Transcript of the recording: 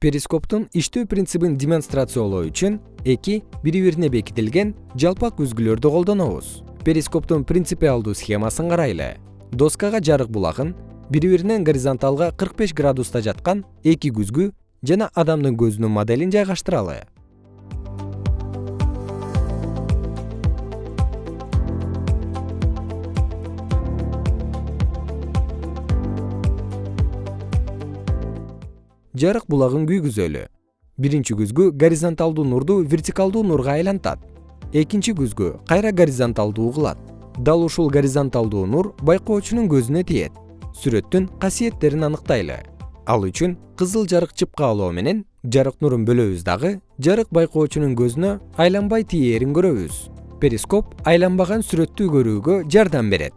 перископтун иштөө принцибин демонстрациялоо үчүн эки бири бирине бекитилген жалпак күзгүлөрдү колдонобуз. Перископтун принципиалдуу схемасын карайлы. Доскага жарык булагын бири биринен горизонталга кырк беш градуста жаткан эки күзгү жана адамдын көзүнүн моделин жайгаштыралы жарык булагын күйгүзөлү. Биринчи күзгү горизонталдуу нурду вертикалдуу нурга айлантат. Экинчи күзгү кайра горизонталдуу кылат. Дал ушул горизонталдуу нур байкоочунун көзүнө тиет. Сүрөттүн касиеттерин аныктайлы. Ал үчүн кызыл жарык чыпкалоо менен жарык нурун бөлөбүз дагы жарык байкоочунун көзүнө айланбай тиээрин көрөбүз. Перископ айланбаган сүрөттү көрүүгө жардам берет